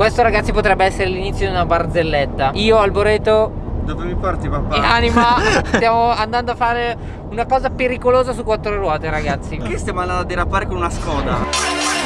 Questo ragazzi potrebbe essere l'inizio di una barzelletta Io Alboreto dove mi porti papà? E Anima stiamo andando a fare una cosa pericolosa su quattro ruote ragazzi Che stiamo andando a derapare con una Skoda?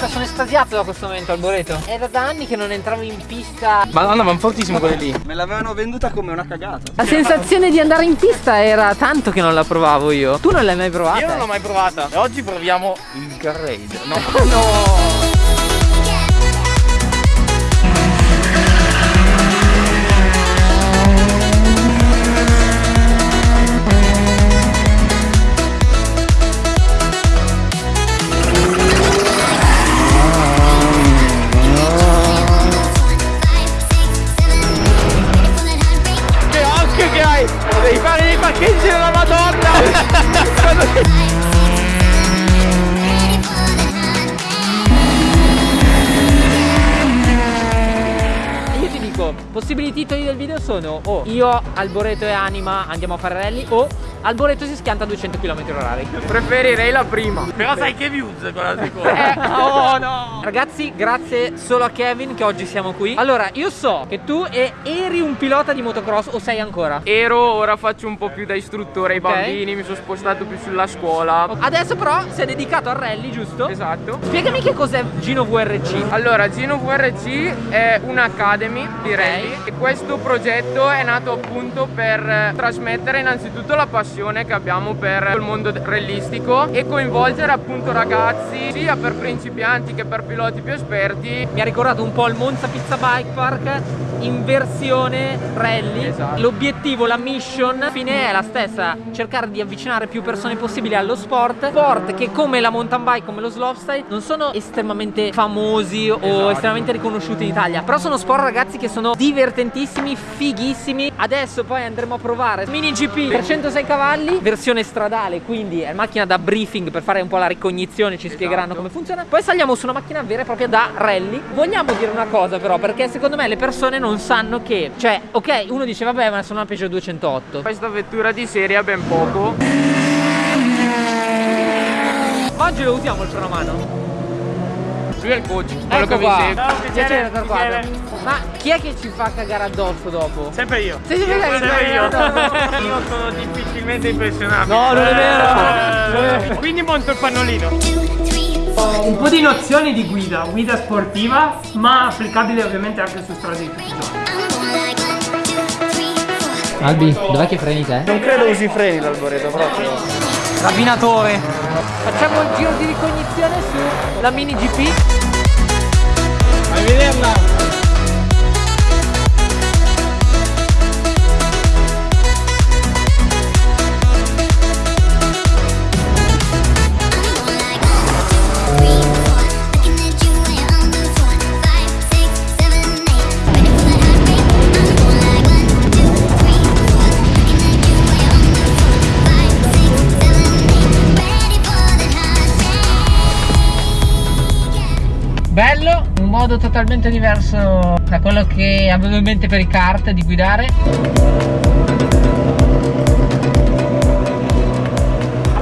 Aspetta, sono estasiato da questo momento, Alboreto. Era da anni che non entravo in pista. Madonna, ma fortissimo quelli lì. Me l'avevano venduta come una cagata. La sensazione di andare in pista era tanto che non la provavo io. Tu non l'hai mai provata? Io non l'ho mai provata. E oggi proviamo il Garraid. No, no. Sono o io, Alboreto e Anima andiamo a fare rally o Alboreto si schianta a 200 km h Preferirei la prima. Però sai che views con la seconda. Eh, Oh no. Ragazzi grazie solo a Kevin che oggi siamo qui. Allora io so che tu eri un pilota di motocross o sei ancora? Ero, ora faccio un po' più da istruttore ai okay. bambini Mi sono spostato più sulla scuola. Adesso però sei dedicato al rally giusto? Esatto. Spiegami che cos'è Gino VRC Allora Gino VRC è un'academy di rally okay. E questo progetto è nato appunto per trasmettere innanzitutto la passione passione che abbiamo per il mondo rallistico e coinvolgere appunto ragazzi sia per principianti che per piloti più esperti. Mi ha ricordato un po' il Monza Pizza Bike Park in versione rally. Esatto. L'obiettivo, la mission fine è la stessa, cercare di avvicinare più persone possibile allo sport. Sport che come la mountain bike, come lo slopestyle, non sono estremamente famosi o esatto. estremamente riconosciuti in Italia. Però sono sport ragazzi che sono divertentissimi, fighissimi. Adesso poi andremo a provare Mini GP per 106 cavalli cavalli versione stradale quindi è macchina da briefing per fare un po' la ricognizione ci esatto. spiegheranno come funziona poi saliamo su una macchina vera e propria da rally vogliamo dire una cosa però perché secondo me le persone non sanno che cioè ok uno dice vabbè ma sono una Peugeot 208 questa vettura di serie ha ben poco ma oggi lo usiamo il freno a mano lui è il coach, quello ecco che qua. vi segue. Ciao, piacere, piacere. Ma chi è che ci fa cagare addosso dopo? Sempre io. Sei sempre, io, sempre io. io sono difficilmente impressionabile. No, non è vero. Eh, quindi monto il pannolino. Un po' di nozioni di guida, guida sportiva, ma applicabile ovviamente anche su strade di tutti i giorni. Albi, dov'è che freni te? Non credo usi freni l'alboreto proprio. Rabbinatore. Facciamo il giro di ricognizione sulla mini GP. Vai a vederla. Modo totalmente diverso da quello che avevo in mente per i kart di guidare.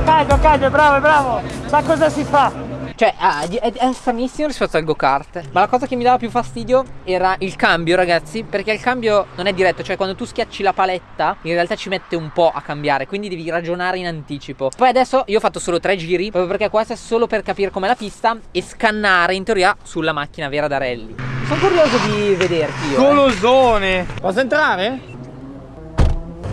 Caldo, caldo, bravo, bravo. Sa cosa si fa cioè è, è stranissimo rispetto al go-kart Ma la cosa che mi dava più fastidio era il cambio ragazzi Perché il cambio non è diretto Cioè quando tu schiacci la paletta In realtà ci mette un po' a cambiare Quindi devi ragionare in anticipo Poi adesso io ho fatto solo tre giri Proprio perché questo è solo per capire com'è la pista E scannare in teoria sulla macchina vera da rally Sono curioso di vederti io Golosone eh. Posso entrare?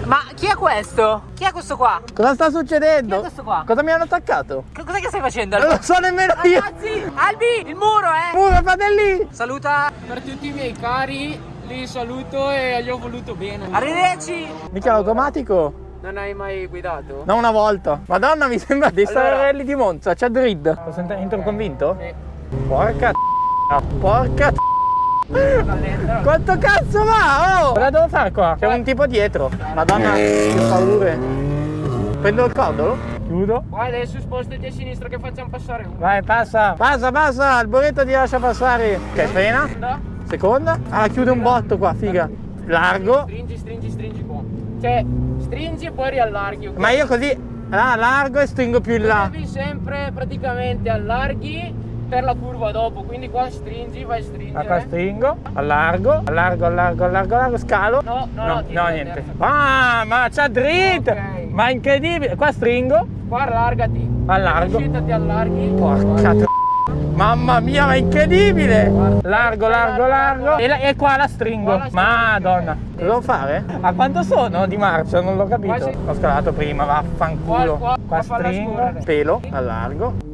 Ma chi è questo? Chi è questo qua? Cosa sta succedendo? Chi è questo qua? Cosa mi hanno attaccato? Cos'è che stai facendo? Non lo so nemmeno io Ragazzi, Albi, il muro eh Muro, fratelli Saluta Per tutti i miei cari Li saluto e gli ho voluto bene Arrivederci Mica l'automatico? Non hai mai guidato? No, una volta. Madonna, mi sembra di allora... stare rally di Monza. C'è grid. Posso entro convinto? Sì. Porca Porca quanto cazzo va? Oh! Cosa devo fare qua? C'è un tipo dietro. Madonna, che paure. Prendo il codolo? Chiudo. Vai adesso spostati a sinistra che facciamo passare uno. Vai, passa. Passa, passa. Il boletto ti lascia passare. Ok, frena. Seconda. Seconda. Ah, chiude un botto qua, figa. Largo. Stringi, stringi, stringi qua. Cioè, stringi e poi riallarghi. ok? Ma io così ah, largo e stringo più in là. Devi sempre praticamente allarghi per la curva dopo, quindi qua stringi, vai a stringere. Qua stringo, allargo, allargo, allargo, allargo, allargo, scalo. No, no, no, no, no, niente. Ah, ma c'ha dritto! Ok. Ma incredibile! Qua stringo, Qua allargati. Allargo. Ti allarghi. porca tr- Mamma mia, ma incredibile! Largo, largo, largo. E, la- e qua la stringo. Qua la. Madonna. Cosa devo fare? A quanto sono di marcia? Non l'ho capito. Ho scalato prima, vaffanculo. Qua- qua- qua falla stringo, pelo, allargo.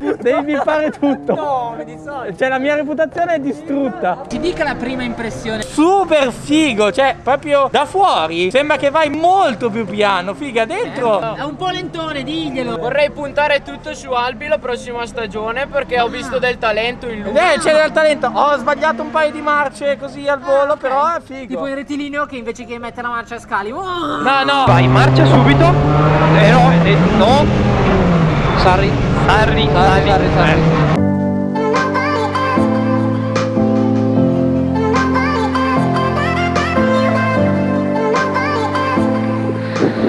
Devi fare tutto. No, di solito. Cioè la mia reputazione è distrutta. Ci dica la prima impressione. Super figo, cioè proprio da fuori sembra che vai molto più piano, figa, dentro. È un po' lentone, diglielo. Vorrei puntare tutto su Albi la prossima stagione perché ho visto del talento in lui. Eh, c'è del talento. Ho sbagliato un paio di marce così al volo, però è figo. Tipo il rettilineo che invece che mettere la marcia a scali. Oh! No, no. Vai, marcia subito. Eh no, eh, no. Sarri. Sarri, Sarri, sarri, sarri.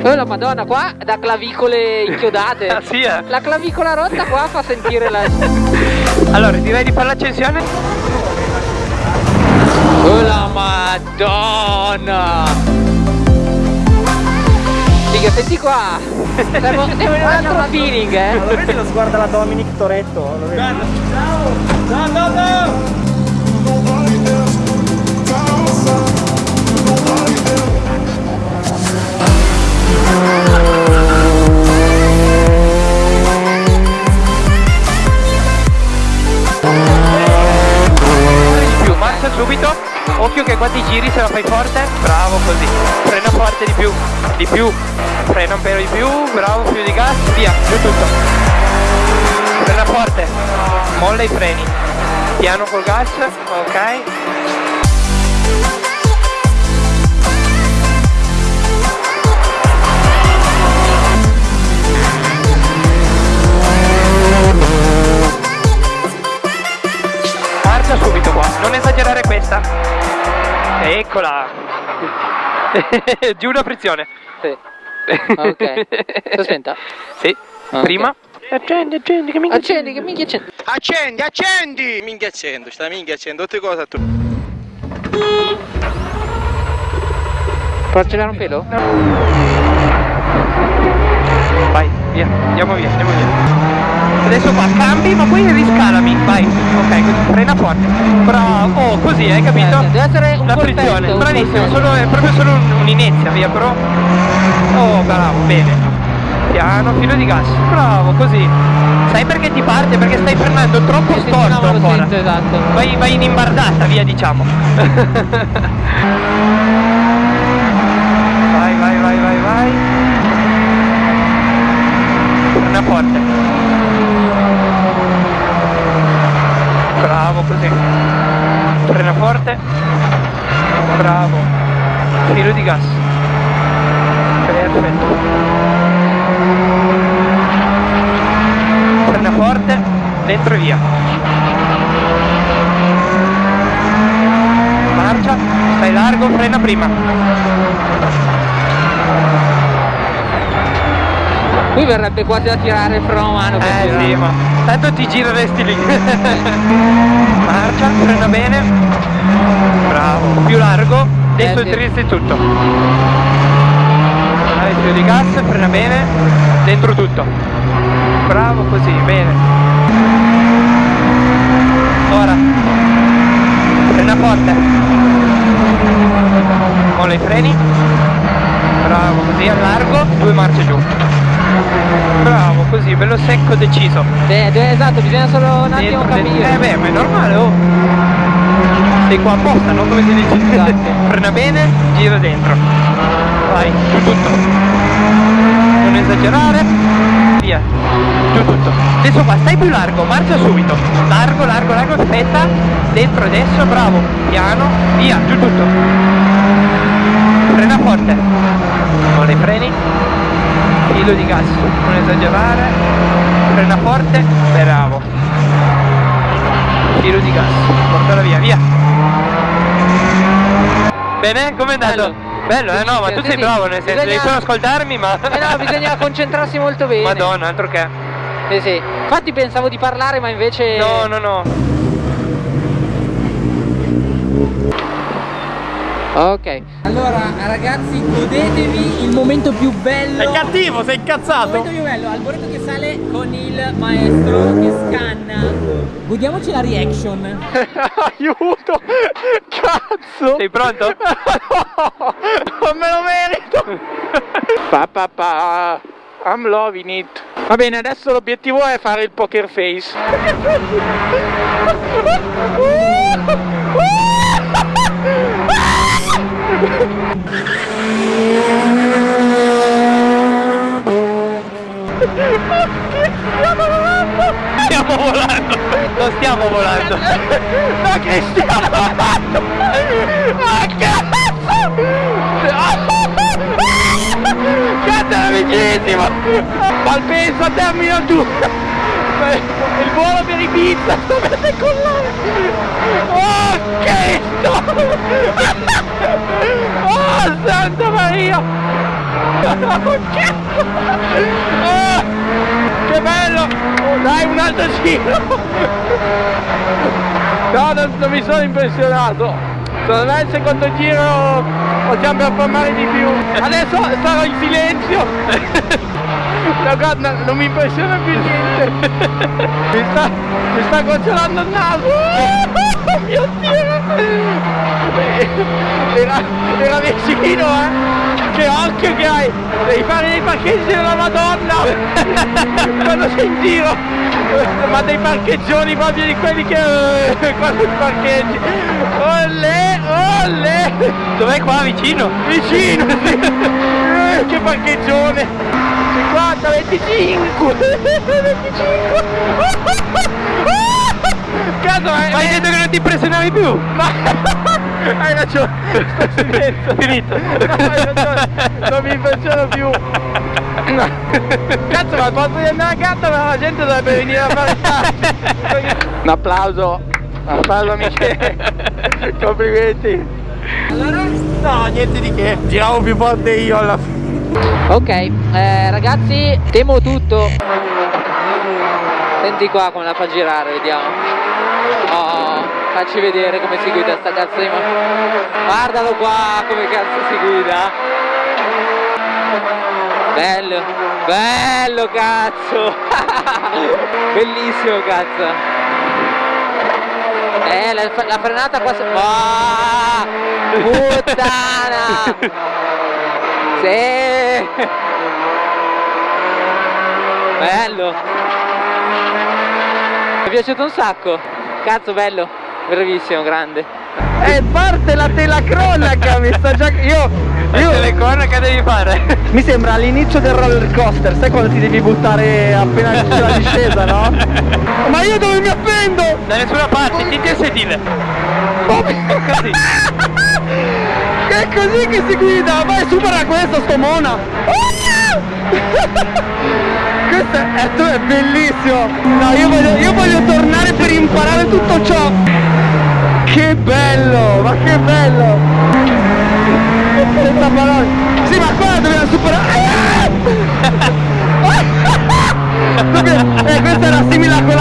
Oh la madonna qua da clavicole inchiodate Ah, sì, eh. La clavicola rotta qua fa sentire la Allora, direi di fare l'accensione. Oh la madonna Figa senti qua Servo, serve un altro feeling eh Lo vedi lo sguardo alla Dominic Toretto? Lo vedi? Ciao! Ciao, ciao, ciao! Marcia subito. Occhio che qua ti giri se la fai forte. Bravo così. Forte di più. Di più. Frena un pelo di più. Bravo, più di gas. Via, giù tutto. Frena forte. Molla i freni. Piano col gas. Ok. Giù una frizione. Sì. Ok. Sto spenta? Sì. Ok. Prima. Accendi, accendi, che minchia. Accendi che minchia accendi Accendi, accendi! Minchia accendo, sta minchia accendo, tutte cose tu. Può accelerare un pelo? Vai, via, andiamo via, andiamo via. Adesso qua cambi, ma poi riscalami. Vai. Ok, frena forte. Bravo. Oh, così, hai capito? Deve essere un La colpetto, frizione. un Bravissimo, solo, è proprio solo un- un'inezia, via, però. Oh, bravo, bene. Piano, filo di gas. Bravo, così. Sai perché ti parte? Perché stai frenando troppo sì, storto ancora. sento, esatto. Vai, vai in imbardata, via diciamo. vai, vai, vai, vai, vai. Frena forte. Bravo così. Frena forte. Bravo. Filo di gas. Perfetto. Frena forte. Dentro e via. Marcia, stai largo, frena prima. Qui verrebbe quasi da tirare il freno a mano per Eh girare. sì, ma tanto ti gireresti lì. Marcia, frena bene. Bravo, più largo, dentro Eh, il trizzi tutto. Dai, più di gas, frena bene, dentro tutto. Bravo così, bene. Ora, frena forte. Molla i freni. Bravo, così al largo, due marce giù. Bravo, così, bello secco, deciso. Eh, eh, esatto, bisogna solo un attimo dentro. capire. Eh beh, ma è normale, oh. Sei qua apposta, no? Come si dice? Esatto. Frena bene, gira dentro. Vai, giù tutto. Non esagerare. Via. Giù tutto. Adesso qua, stai più largo, marcia subito. Largo, largo, largo, aspetta. Dentro adesso, bravo. Piano, via, giù tutto. Frena forte. Con le freni. Filo di gas, non esagerare, frena forte, bravo. Filo di gas, portala via, via. Bene, com'è andato? Bello, eh no, ma tu sei bravo nel senso, devi bisogna- solo ascoltarmi, ma... Eh no, bisogna concentrarsi molto bene. Madonna, altro che. Sì, sì. Infatti pensavo di parlare, ma invece. No, no, no. Ok. Allora, ragazzi, godetevi il momento più bello. Sei cattivo, sei Il incazzato. momento più bello, Alboreto che sale con il maestro che scanna. Godiamoci la reaction. Aiuto! Cazzo! Sei pronto? no! Non me lo merito! pa pa pa I'm loving it. Va bene, adesso l'obiettivo è fare il poker face. Stiamo volando! Non stiamo volando! Ma che stiamo volando? Ma cazzo! Cazzo era vicinissimo! Malpensa termino 2! Il volo per Ibiza! Dove decollare? Oh Cristo! Oh Santa Maria! Oh! Oh, che bello! Dai un altro giro! No, non, non mi sono impressionato! Secondo me il secondo giro possiamo performare di più. Adesso sarò in silenzio! No, guarda, non mi impressiona più niente! Mi sta, mi sta gocciolando il naso! Oh mio Dio! Era, era vicino, eh! Che occhio che hai! Devi fare dei parcheggi della Madonna! Quando sei in giro! Ma dei parcheggioni proprio di quelli che... eh, quando ti parcheggi! Olle! Olle! Dov'è qua vicino? Vicino! Eh, che parcheggione! 50, 25! 25! Cazzo, hai, hai detto che non ti impressionavi più? Ma hai ragione, sto silenzio. Finito. No, hai ragione, non mi impressiono più. Cazzo, ma posso di andare a gatto, ma la gente dovrebbe venire a fare Un applauso, un applauso amici. Complimenti. Allora? No, niente di che. Giravo più forte io alla fine. Ok, eh, ragazzi, temo tutto. Senti qua come la fa girare, vediamo. Oh, facci vedere come si guida sta cazzo di macchina. Guardalo qua come cazzo si guida. Bello, bello cazzo. Bellissimo cazzo. Eh, la, la frenata qua... se- Ah, puttana! Sì! Bello! Mi è piaciuto un sacco! Cazzo bello! Bravissimo, grande! E parte la telacronaca, mi sta già... Io... Io... La telacronaca devi fare? Mi sembra all'inizio del roller coaster, sai quando ti devi buttare appena c'è la discesa, no? Ma io dove mi appendo? Da nessuna parte, tienti il sedile. Così. È così che si guida, vai supera questo sto mona. Questo è, è, bellissimo. No, io voglio, io voglio tornare per imparare tutto ciò. Che bello, ma che bello! Senza parole. Sì, ma qua dobbiamo superare. Dobbiamo- Eh, questa era simile a quella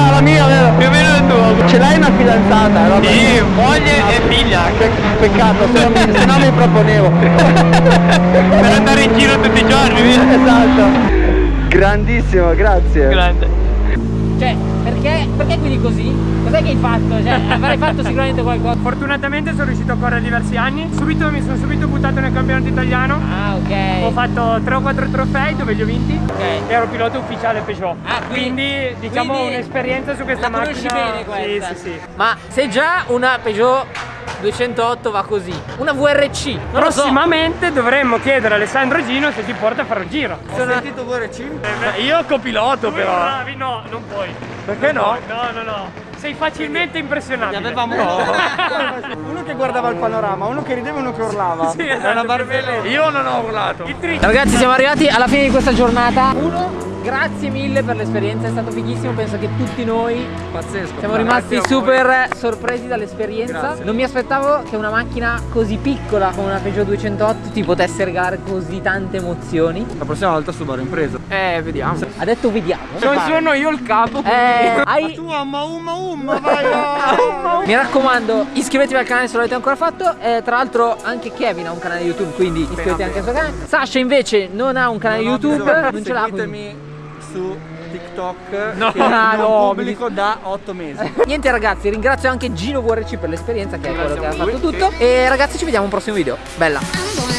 fidanzata, no? Sì, moglie e figlia. Che peccato, se no mi, se no mi proponevo. per andare in giro tutti i giorni, via. Esatto. Grandissimo, grazie. Grande. Cioè, perché, perché guidi così? Cos'è che hai fatto? Cioè, avrai fatto sicuramente qualcosa. Fortunatamente sono riuscito a correre diversi anni. Subito mi sono subito buttato nel campionato italiano. Ah, ok. Ho fatto 3 o 4 trofei dove li ho vinti. Ok. Ero pilota ufficiale Peugeot. Ah, quindi- quindi, diciamo un'esperienza su questa La macchina. bene questa? Sì, sì, sì. Ma se già una Peugeot 208 va così, una VRC, non lo so. Prossimamente dovremmo chiedere a Alessandro Gino se ti porta a fare un giro. Sono- Io copiloto Tu bravi, no, non puoi. Perché no? No, no, no. Sei facilmente impressionabile. avevamo uno che guardava il panorama, uno che rideva e uno che urlava. Sì, esatto. Io non ho urlato. Ragazzi siamo arrivati alla fine di questa giornata Uno, grazie mille per l'esperienza, è stato fighissimo Penso che tutti noi Pazzesco. siamo rimasti super sorpresi dall'esperienza Non mi aspettavo che una macchina così piccola come una Peugeot 208 ti potesse regalare così tante emozioni La prossima volta Subaru impresa. Eh, vediamo. Ha detto vediamo Non sono io il capo. eh, hai... Tu amma umma umma vai. ah. Mi raccomando iscrivetevi al canale se non l'avete ancora fatto eh, Tra l'altro anche Kevin ha un canale YouTube quindi iscrivetevi anche al suo canale Sasha invece non ha un canale Non YouTube. Non ce l'ha. Seguitemi su TikTok No. che Ah, no, pubblico da 8 mesi. Niente ragazzi, ringrazio anche Gino VRC per l'esperienza che è quello che ha fatto tutto. E ragazzi ci vediamo un prossimo video. Bella!